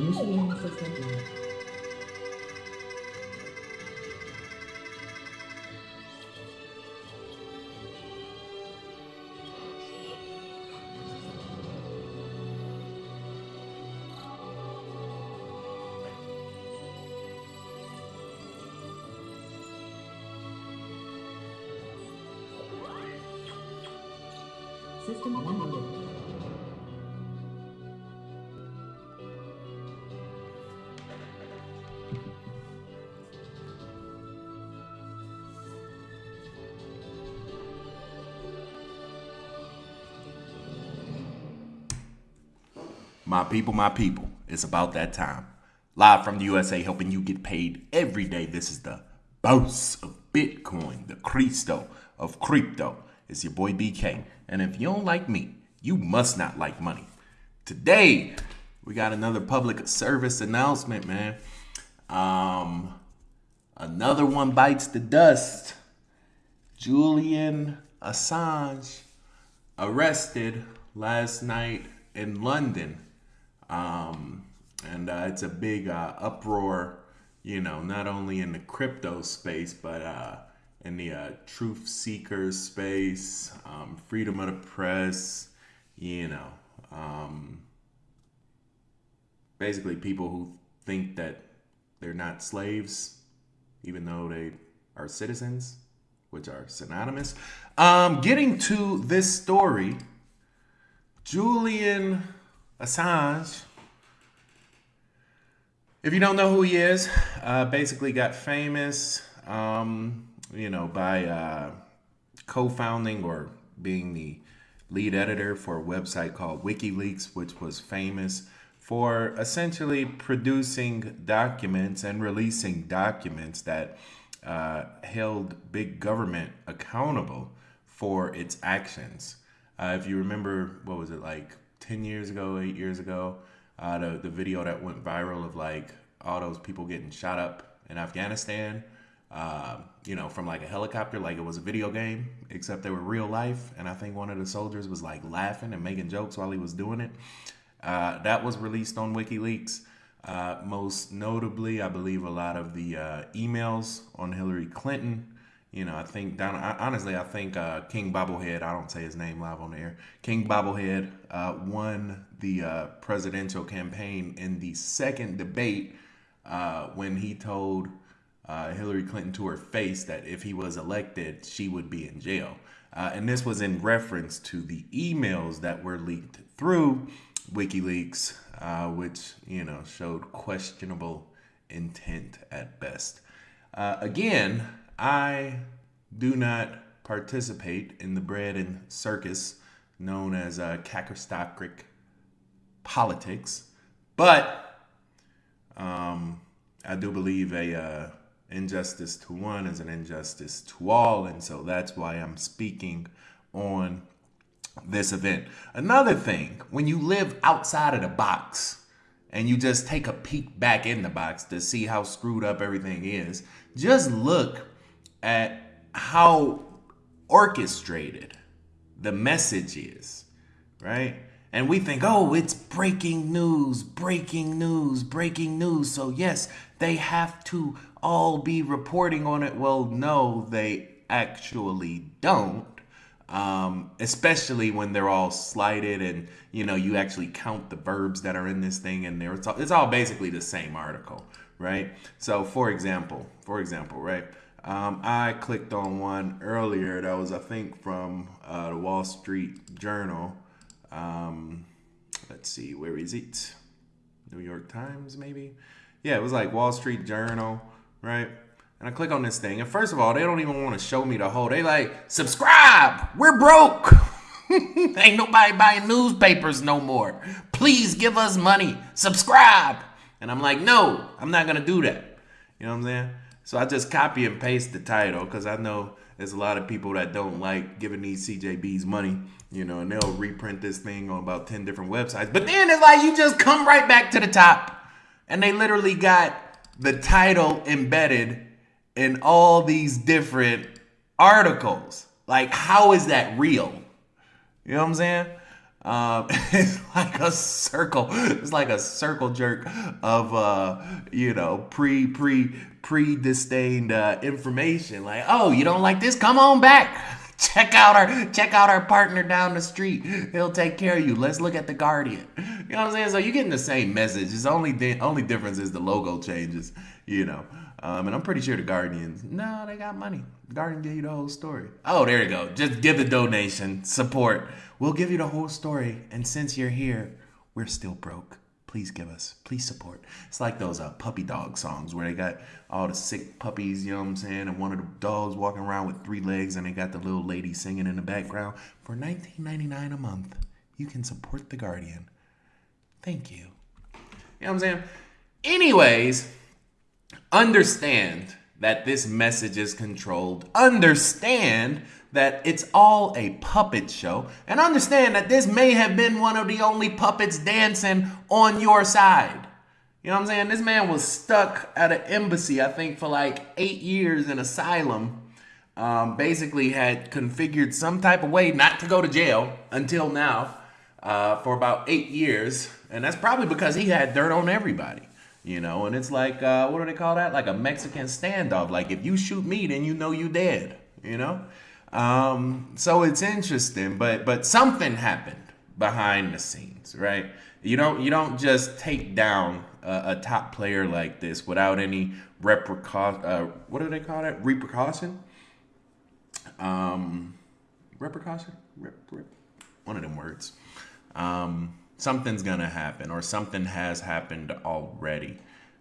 楽しみにしてたんだよ。My people, my people, it's about that time. Live from the USA, helping you get paid every day. This is the boss of Bitcoin, the Cristo of crypto. It's your boy BK. And if you don't like me, you must not like money. Today, we got another public service announcement, man. Um, another one bites the dust. Julian Assange arrested last night in London. Um, and uh, it's a big uh, uproar, you know, not only in the crypto space, but uh, in the uh, truth seekers space, um, freedom of the press, you know, um, basically people who think that they're not slaves, even though they are citizens, which are synonymous. Um, getting to this story, Julian Assange. If you don't know who he is, uh, basically got famous, um, you know, by uh, co-founding or being the lead editor for a website called WikiLeaks, which was famous for essentially producing documents and releasing documents that uh, held big government accountable for its actions. Uh, if you remember, what was it like 10 years ago, eight years ago, uh, the, the video that went viral of like all those people getting shot up in Afghanistan, uh, you know, from like a helicopter, like it was a video game, except they were real life. And I think one of the soldiers was like laughing and making jokes while he was doing it. Uh, that was released on WikiLeaks. Uh, most notably, I believe a lot of the uh, emails on Hillary Clinton you know, I think down. Honestly, I think uh, King Bobblehead. I don't say his name live on the air. King Bobblehead uh, won the uh, presidential campaign in the second debate uh, when he told uh, Hillary Clinton to her face that if he was elected, she would be in jail. Uh, and this was in reference to the emails that were leaked through WikiLeaks, which you know showed questionable intent at best. again I do not participate in the bread and circus known as uh, politics, but um, I do believe a uh, injustice to one is an injustice to all, and so that's why I'm speaking on this event. Another thing, when you live outside of the box and you just take a peek back in the box to see how screwed up everything is, just look at how orchestrated the message is, right? And we think, oh, it's breaking news, breaking news, breaking news. So, yes, they have to all be reporting on it. Well, no, they actually don't. Um, especially when they're all slighted and you know you actually count the verbs that are in this thing and there it's all, it's all basically the same article right so for example for example right um, I clicked on one earlier that was, I think, from uh, the Wall Street Journal. Um, let's see, where is it? New York Times, maybe? Yeah, it was like Wall Street Journal, right? And I click on this thing, and first of all, they don't even want to show me the whole. They like subscribe. We're broke. Ain't nobody buying newspapers no more. Please give us money. Subscribe. And I'm like, no, I'm not gonna do that. You know what I'm saying? So I just copy and paste the title because I know there's a lot of people that don't like giving these CJBs money, you know, and they'll reprint this thing on about 10 different websites. But then it's like you just come right back to the top. And they literally got the title embedded in all these different articles. Like, how is that real? You know what I'm saying? Um, it's like a circle. It's like a circle jerk of uh, you know, pre pre pre disdained uh, information. Like, oh, you don't like this? Come on back. Check out our check out our partner down the street. He'll take care of you. Let's look at the Guardian. You know what I'm saying? So you're getting the same message. It's only the only difference is the logo changes. You know. Um, and I'm pretty sure the Guardians, no, they got money. Guardian give you the whole story. Oh, there you go. Just give the donation, support. We'll give you the whole story. And since you're here, we're still broke. Please give us, please support. It's like those uh, puppy dog songs where they got all the sick puppies, you know what I'm saying? And one of the dogs walking around with three legs and they got the little lady singing in the background. For $19.99 a month, you can support The Guardian. Thank you. You know what I'm saying? Anyways, understand that this message is controlled. Understand that it's all a puppet show. And understand that this may have been one of the only puppets dancing on your side. You know what I'm saying? This man was stuck at an embassy, I think, for like eight years in asylum. Um, basically, had configured some type of way not to go to jail until now uh, for about eight years. And that's probably because he had dirt on everybody you know and it's like uh, what do they call that like a mexican standoff like if you shoot me then you know you dead you know um, so it's interesting but but something happened behind the scenes right? You don't you don't just take down a, a top player like this without any repercussion uh, what do they call that? Repercussion? Um repercussion? Rep, rep, one of them words. Um something's gonna happen or something has happened already.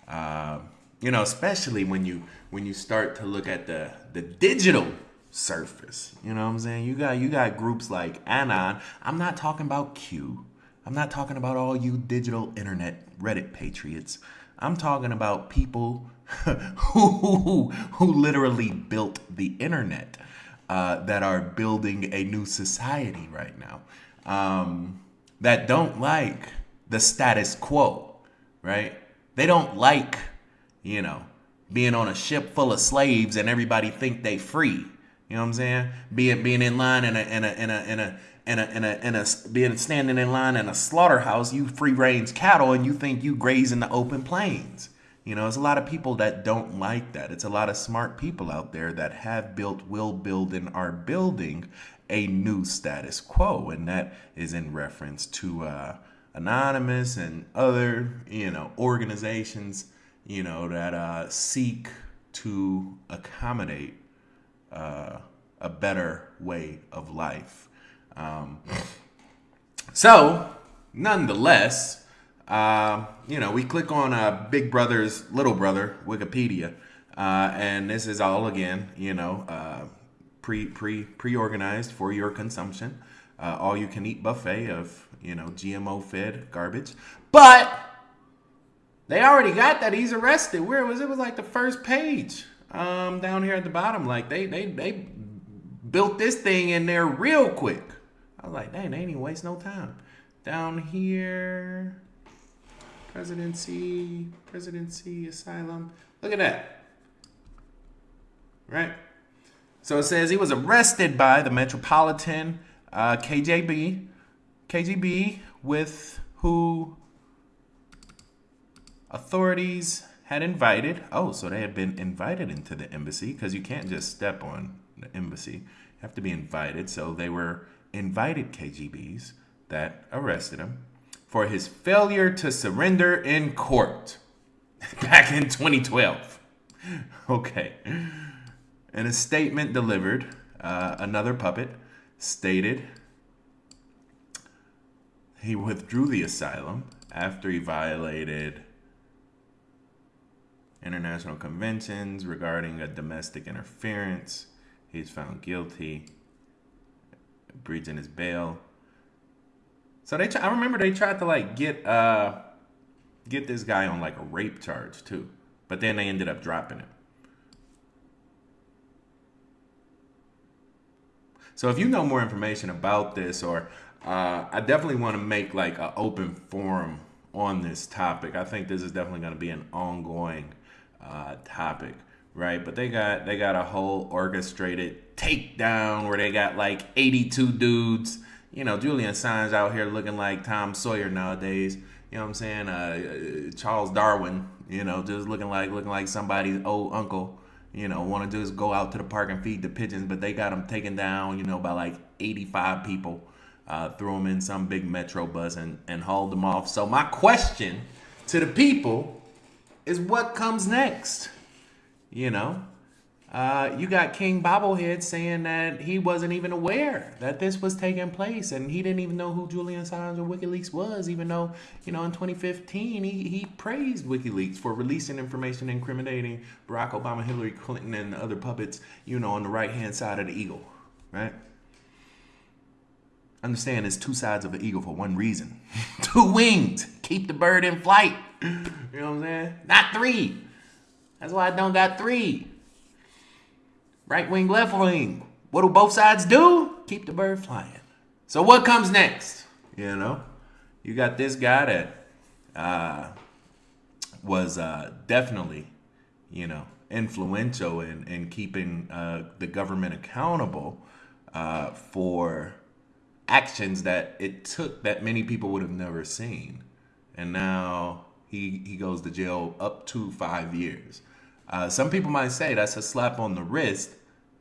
Uh, you know, especially when you when you start to look at the the digital surface. You know what I'm saying? You got you got groups like Anon. I'm not talking about Q. I'm not talking about all you digital internet Reddit patriots. I'm talking about people who, who literally built the internet uh, that are building a new society right now. Um, that don't like the status quo, right? They don't like, you know, being on a ship full of slaves and everybody think they free. You know what I'm saying? Being being in line in a in a in a in a in a in a, in a being standing in line in a slaughterhouse, you free range cattle and you think you graze in the open plains. You know, there's a lot of people that don't like that. It's a lot of smart people out there that have built, will build, and are building a new status quo, and that is in reference to uh, Anonymous and other, you know, organizations, you know, that uh, seek to accommodate uh, a better way of life. Um, so, nonetheless, uh, you know, we click on uh, Big Brother's Little Brother Wikipedia, uh, and this is all again, you know, uh, pre pre pre organized for your consumption. Uh, all you can eat buffet of you know GMO fed garbage, but they already got that he's arrested. Where was it? Was like the first page um, down here at the bottom. Like they they they built this thing in there real quick. I was like, dang, they ain't even waste no time. Down here, presidency, presidency, asylum. Look at that. Right? So it says he was arrested by the Metropolitan uh, KJB, KGB, with who authorities had invited. Oh, so they had been invited into the embassy because you can't just step on the embassy. You have to be invited. So they were invited KGBs that arrested him for his failure to surrender in court back in 2012. Okay. In a statement delivered, uh, another puppet stated he withdrew the asylum after he violated international conventions regarding a domestic interference. He's found guilty, breaching his bail. So they, I remember they tried to like get uh get this guy on like a rape charge too, but then they ended up dropping him. So if you know more information about this, or uh, I definitely want to make like an open forum on this topic. I think this is definitely going to be an ongoing uh, topic, right? But they got they got a whole orchestrated takedown where they got like 82 dudes, you know, Julian Assange out here looking like Tom Sawyer nowadays. You know what I'm saying? Uh, Charles Darwin, you know, just looking like looking like somebody's old uncle. You know, want to just go out to the park and feed the pigeons, but they got them taken down. You know, by like 85 people. Uh, threw them in some big metro bus and and hauled them off. So my question to the people is, what comes next? You know, uh, you got King Bobblehead saying that he wasn't even aware that this was taking place, and he didn't even know who Julian Assange or WikiLeaks was, even though you know in 2015 he, he praised WikiLeaks for releasing information incriminating Barack Obama, Hillary Clinton, and other puppets, you know, on the right hand side of the eagle, right? Understand there's two sides of an eagle for one reason. two wings. Keep the bird in flight. You know what I'm saying? Not three. That's why I don't got three. Right wing, left wing. What do both sides do? Keep the bird flying. So what comes next? You know, you got this guy that uh, was uh, definitely, you know, influential in, in keeping uh, the government accountable uh, for actions that it took that many people would have never seen. And now he, he goes to jail up to five years. Uh, some people might say that's a slap on the wrist,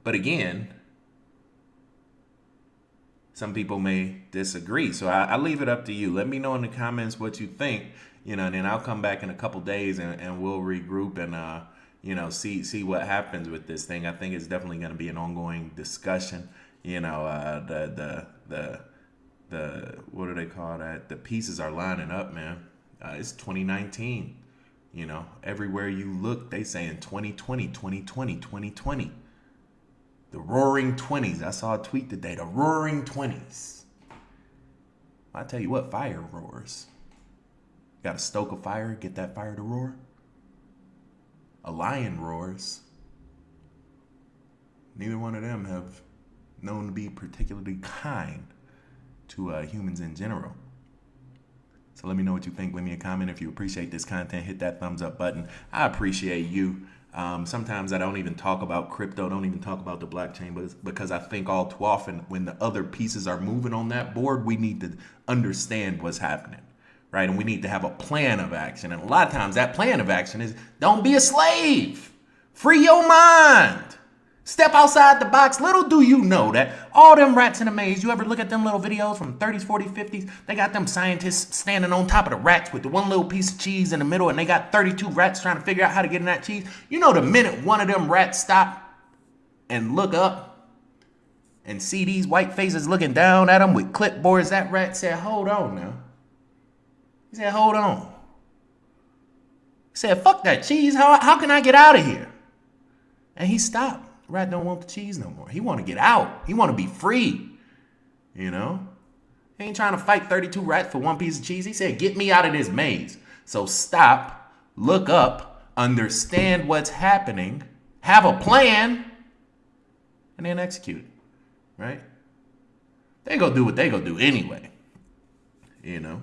but again, some people may disagree. So I, I, leave it up to you. Let me know in the comments what you think, you know, and then I'll come back in a couple days and, and we'll regroup and, uh, you know, see see what happens with this thing. I think it's definitely going to be an ongoing discussion. You know, uh, the the the the what do they call that? The pieces are lining up, man. Uh, it's 2019. You know, everywhere you look, they saying 2020, 2020, 2020. The roaring 20s. I saw a tweet today. The roaring 20s. I tell you what, fire roars. Got to stoke a fire, get that fire to roar. A lion roars. Neither one of them have known to be particularly kind to uh, humans in general. So let me know what you think. Leave me a comment if you appreciate this content. Hit that thumbs up button. I appreciate you. Um, sometimes I don't even talk about crypto, don't even talk about the blockchain, but because I think all too often when the other pieces are moving on that board, we need to understand what's happening, right? And we need to have a plan of action. And a lot of times that plan of action is don't be a slave, free your mind. Step outside the box. Little do you know that all them rats in a maze, you ever look at them little videos from 30s, 40s, 50s? They got them scientists standing on top of the rats with the one little piece of cheese in the middle, and they got 32 rats trying to figure out how to get in that cheese. You know, the minute one of them rats stop and look up and see these white faces looking down at them with clipboards, that rat said, Hold on now. He said, Hold on. He said, Fuck that cheese. How, how can I get out of here? And he stopped. Rat don't want the cheese no more. He want to get out. He want to be free. You know? He ain't trying to fight 32 rats for one piece of cheese. He said, get me out of this maze. So stop, look up, understand what's happening, have a plan, and then execute. Right? They go do what they go do anyway. You know?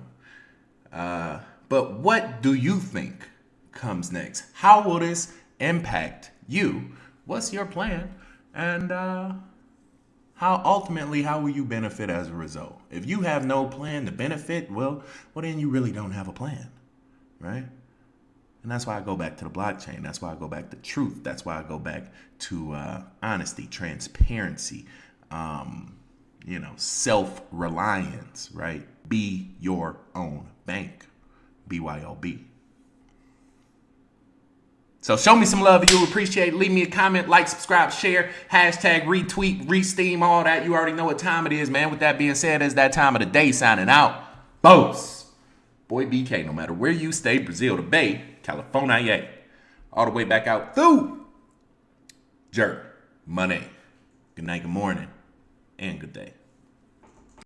Uh, but what do you think comes next? How will this impact you? What's your plan? And uh, how ultimately how will you benefit as a result? If you have no plan to benefit well well then you really don't have a plan right? And that's why i go back to the blockchain. That's why i go back to truth. That's why i go back to uh, honesty transparency um, you know self-reliance right? Be your own bank. Byob so show me some love. You appreciate. Leave me a comment, like, subscribe, share, hashtag retweet, resteem, all that. You already know what time it is, man. With that being said, it's that time of the day signing out. Boss. Boy BK, no matter where you stay, Brazil to Bay, California, all the way back out through Jerk, Money. Good night, good morning, and good day.